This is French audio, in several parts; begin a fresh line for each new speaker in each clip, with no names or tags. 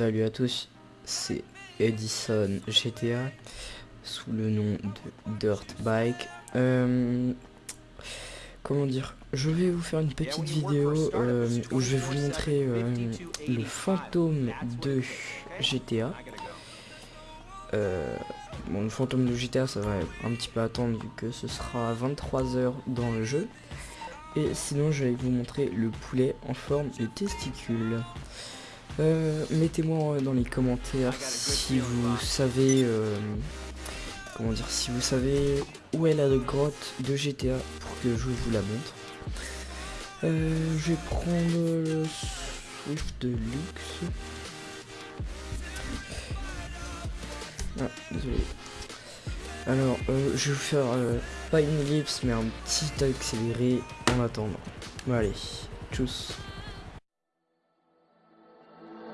Salut à tous, c'est Edison GTA sous le nom de Dirt Bike. Euh, comment dire Je vais vous faire une petite vidéo euh, où je vais vous montrer euh, le fantôme de GTA. bon, le fantôme de GTA, ça va un petit peu attendre vu que ce sera 23h dans le jeu. Et sinon, je vais vous montrer le poulet en forme de testicule. Euh, mettez-moi dans les commentaires si vous savez euh, comment dire si vous savez où est la grotte de GTA pour que je vous la montre. Euh, je vais prendre le Swift de luxe. Ah, désolé. Alors, je vais vous faire pas une ellipse mais un petit accéléré en attendant. Bon, allez, tchuss.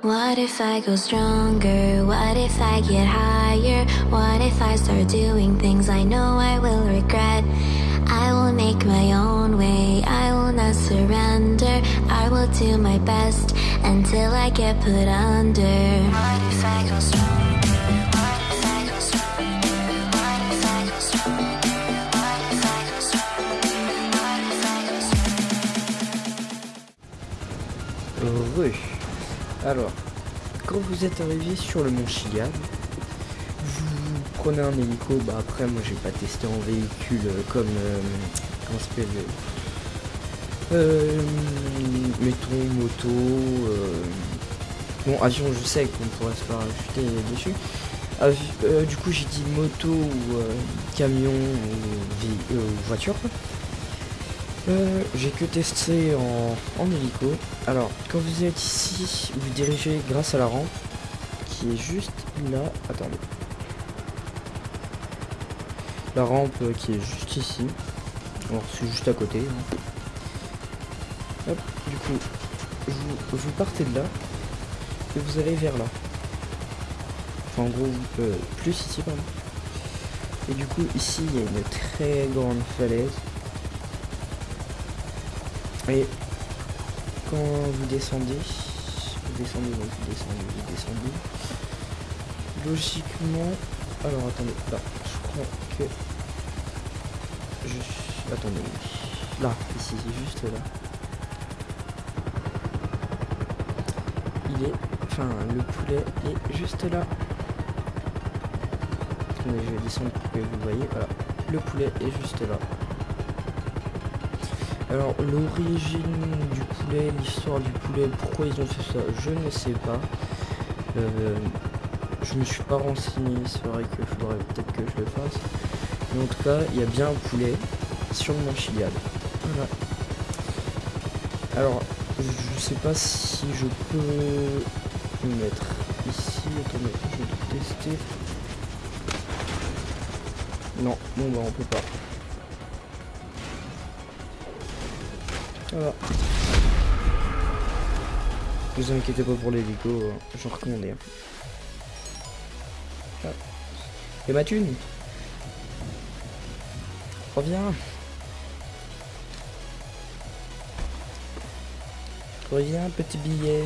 What if I go stronger? What if I get higher? What if I start doing things I know I will regret? I will make my own way, I will not surrender. I will do my best until I get put under. What if I go stronger?
Alors, quand vous êtes arrivé sur le mont Chiliad, vous prenez un hélico. Bah après, moi j'ai pas testé en véhicule euh, comme euh, comment s'appelle euh, mettons moto. Euh, bon, avion, je sais qu'on pourrait se parachuter dessus. du coup, j'ai dit moto ou camion ou voiture. Euh, j'ai que testé en, en, hélico. Alors, quand vous êtes ici, vous dirigez grâce à la rampe qui est juste là. Attendez. La rampe qui est juste ici. Alors, c'est juste à côté. Hein. Hop, du coup, vous, vous, partez de là et vous allez vers là. Enfin, en gros, euh, plus ici, pardon. Et du coup, ici, il y a une très grande falaise. Et quand vous descendez, vous descendez, vous descendez, vous descendez. Logiquement, alors attendez, là, je crois que je attendez, là, ici, juste là. Il est, enfin, le poulet est juste là. Attendez, je vais descendre pour que vous voyez, voilà, le poulet est juste là. Alors l'origine du poulet, l'histoire du poulet, pourquoi ils ont fait ça, je ne sais pas. Euh, je me suis pas renseigné, c'est vrai qu'il faudrait peut-être que je le fasse. Mais en tout cas, il y a bien un poulet sur mon chiliade. Voilà. Alors, je sais pas si je peux le mettre ici. Attendez, je vais tester. Non, bon bah on peut pas. Vous inquiétez pas pour l'hélico, euh, j'en recommandais. Ah. Et ma thune Reviens Reviens, petit billet.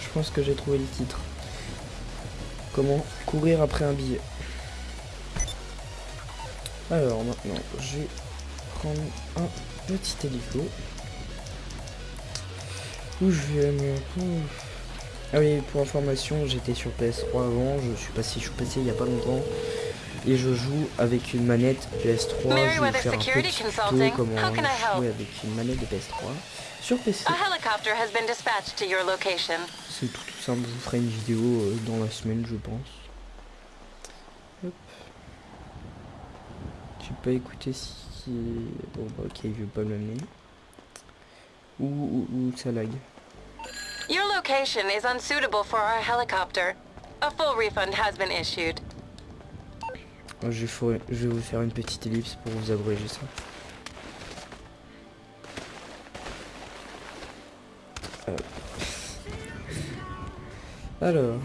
Je pense que j'ai trouvé le titre. Comment courir après un billet. Alors maintenant, je vais prendre un petit hélico. Où je vais me... Ah oui, pour information, j'étais sur PS3 avant, je suis passé, je suis passé il y a pas longtemps. Et je joue avec une manette PS3, je vais faire un petit tuto comment jouer avec une manette de PS3 sur PC. C'est tout, tout simple, je vous ferai une vidéo euh, dans la semaine je pense. Pas écouté si... Bon bah ok, je vais pas me Où, où, où ça lag
Your location is unsuitable for our helicopter. A full refund has been issued.
Je vais, je vais vous faire une petite ellipse pour vous abréger ça. Euh. Alors,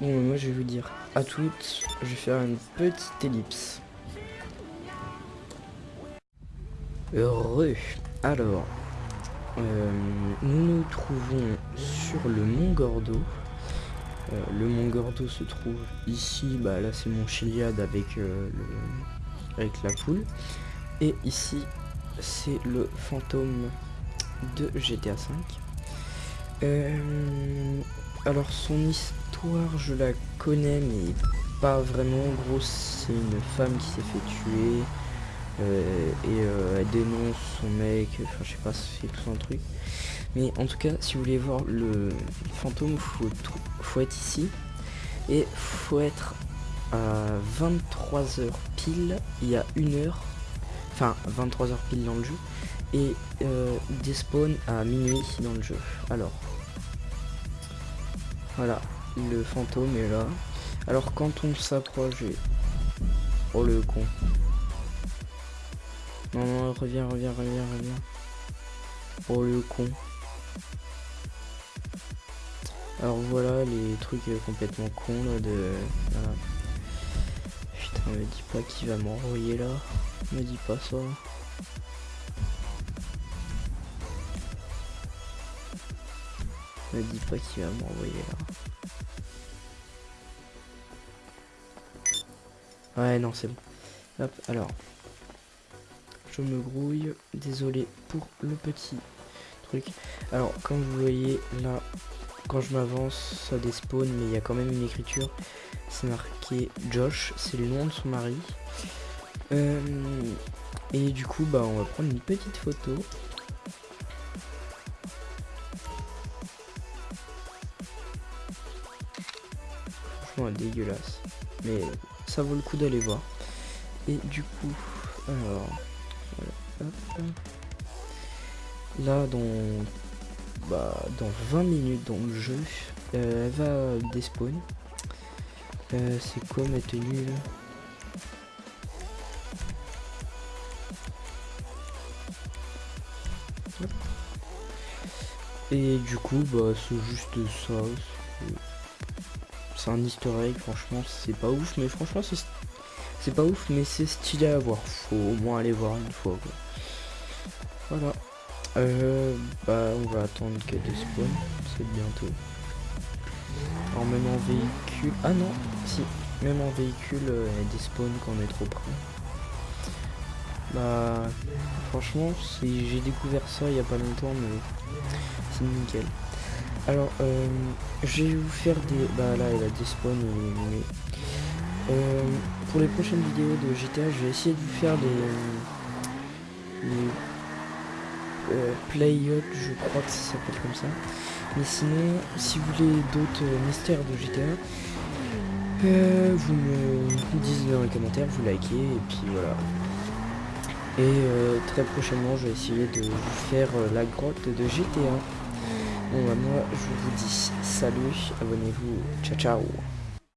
bon, moi je vais vous dire à toutes, je vais faire une petite ellipse. Heureux. Alors, euh, nous nous trouvons sur le mont Gordo. Euh, le mont Gordo se trouve ici, bah là c'est mon Chiliade avec, euh, avec la poule. Et ici c'est le fantôme de GTA V. alors son histoire je la connais mais pas vraiment. En gros c'est une femme qui s'est fait tuer. Euh, et euh, elle dénonce son mec, enfin je sais pas c'est tout un truc. Mais en tout cas, si vous voulez voir le fantôme, faut, faut être ici. Et faut être à 23h pile, il y a une heure, enfin 23h pile dans le jeu, et euh, despawn à minuit dans le jeu. Alors, voilà, le fantôme est là. Alors quand on s'approche, oh le con, non, non, reviens, reviens, reviens, reviens. Oh le con. Alors voilà les trucs complètement cons là de... Putain, me dis pas qu'il va m'envoyer là. Me dis pas ça. Me dis pas qu'il va m'envoyer là. Ouais, non, c'est bon. Hop, alors je me grouille. Désolé pour le petit truc. Alors, comme vous voyez, là, quand je m'avance, ça despawn, mais il y a quand même une écriture. C'est marqué Josh, c'est le nom de son mari. Euh, et du coup, bah, on va prendre une petite photo. Franchement, dégueulasse. Mais ça vaut le coup d'aller voir. Et du coup, alors, Là, dans, bah, dans 20 minutes dans le jeu, euh, elle va despawn. Euh, c'est quoi ma tenue Et du coup, bah, c'est juste ça. C'est un easter egg, franchement, c'est pas ouf, mais franchement, c'est pas ouf, mais c'est stylé à voir. Faut au moins aller voir une fois. Voilà. Euh, bah, on va attendre qu'elle despawn. C'est bientôt. Alors, même en véhicule. Ah non, si. Même en véhicule, euh, elle despawn quand on est trop près. Bah, franchement, j'ai découvert ça il y a pas longtemps, mais c'est nickel. Alors, euh, je vais vous faire des... Bah là, elle a despawn, mais... Euh, pour les prochaines vidéos de GTA, je vais essayer de vous faire des... des euh, Play je crois que ça s'appelle comme ça. Mais sinon, si vous voulez d'autres euh, mystères de GTA, euh, vous me dites dans les commentaires, vous likez, et puis voilà. Et très prochainement, je vais essayer de vous faire la grotte de GTA. Bon bah moi, je vous dis salut, abonnez-vous, ciao ciao